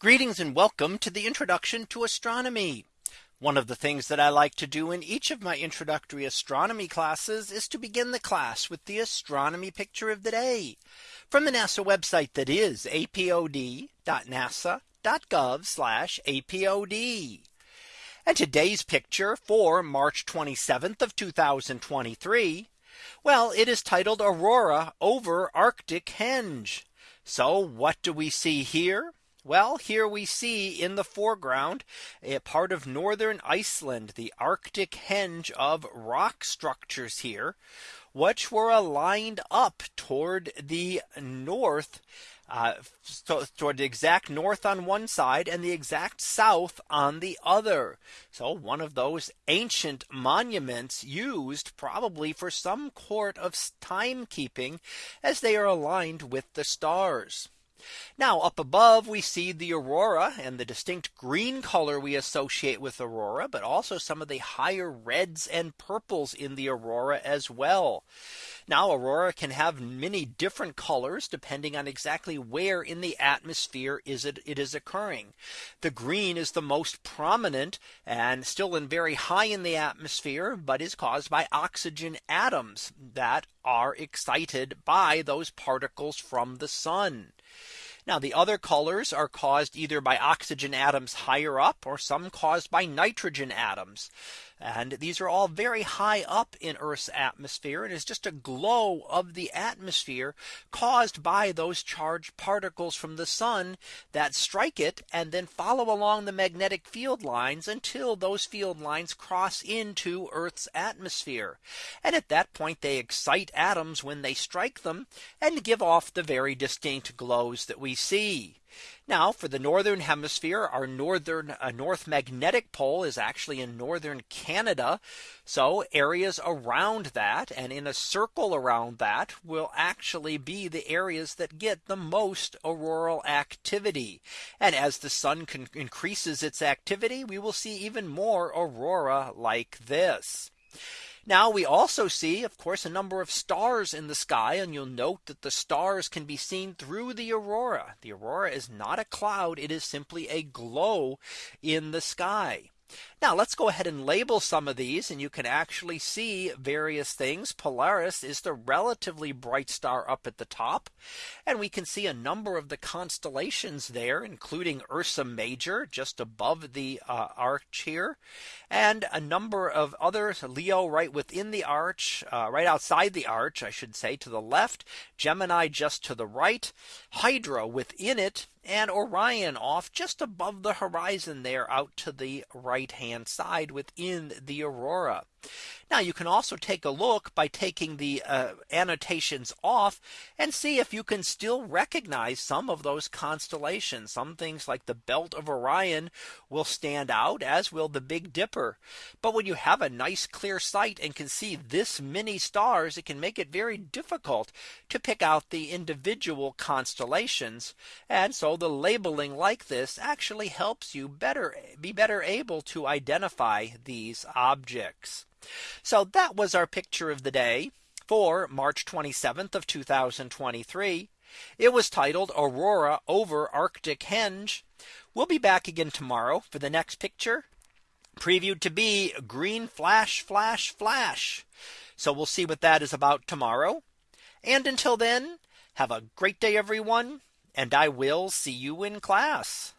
Greetings and welcome to the introduction to astronomy. One of the things that I like to do in each of my introductory astronomy classes is to begin the class with the astronomy picture of the day from the NASA website that is apod.nasa.gov apod. And today's picture for March 27th of 2023. Well, it is titled Aurora over Arctic Henge. So what do we see here? Well, here we see in the foreground a part of northern Iceland, the Arctic henge of rock structures here, which were aligned up toward the north. Uh, toward the exact north on one side and the exact south on the other. So one of those ancient monuments used probably for some court of timekeeping as they are aligned with the stars. Now up above we see the aurora and the distinct green color we associate with aurora, but also some of the higher reds and purples in the aurora as well. Now aurora can have many different colors depending on exactly where in the atmosphere is it it is occurring. The green is the most prominent and still in very high in the atmosphere, but is caused by oxygen atoms that are excited by those particles from the sun. Now the other colors are caused either by oxygen atoms higher up or some caused by nitrogen atoms. And these are all very high up in Earth's atmosphere and is just a glow of the atmosphere caused by those charged particles from the sun that strike it and then follow along the magnetic field lines until those field lines cross into Earth's atmosphere. And at that point they excite atoms when they strike them and give off the very distinct glows that we see. Now for the northern hemisphere, our northern uh, north magnetic pole is actually in northern Canada. So areas around that and in a circle around that will actually be the areas that get the most auroral activity. And as the sun increases its activity, we will see even more aurora like this. Now we also see, of course, a number of stars in the sky. And you'll note that the stars can be seen through the aurora. The aurora is not a cloud. It is simply a glow in the sky. Now let's go ahead and label some of these and you can actually see various things. Polaris is the relatively bright star up at the top. And we can see a number of the constellations there, including Ursa Major just above the uh, arch here. And a number of others, Leo right within the arch, uh, right outside the arch, I should say to the left, Gemini just to the right, Hydra within it, and Orion off just above the horizon there out to the right hand side within the aurora. Now you can also take a look by taking the uh, annotations off and see if you can still recognize some of those constellations. Some things like the belt of Orion will stand out as will the Big Dipper. But when you have a nice clear sight and can see this many stars, it can make it very difficult to pick out the individual constellations. And so the labeling like this actually helps you better be better able to identify these objects. So that was our picture of the day for March 27th of 2023. It was titled Aurora over Arctic Henge. We'll be back again tomorrow for the next picture previewed to be green flash flash flash. So we'll see what that is about tomorrow. And until then, have a great day, everyone. And I will see you in class.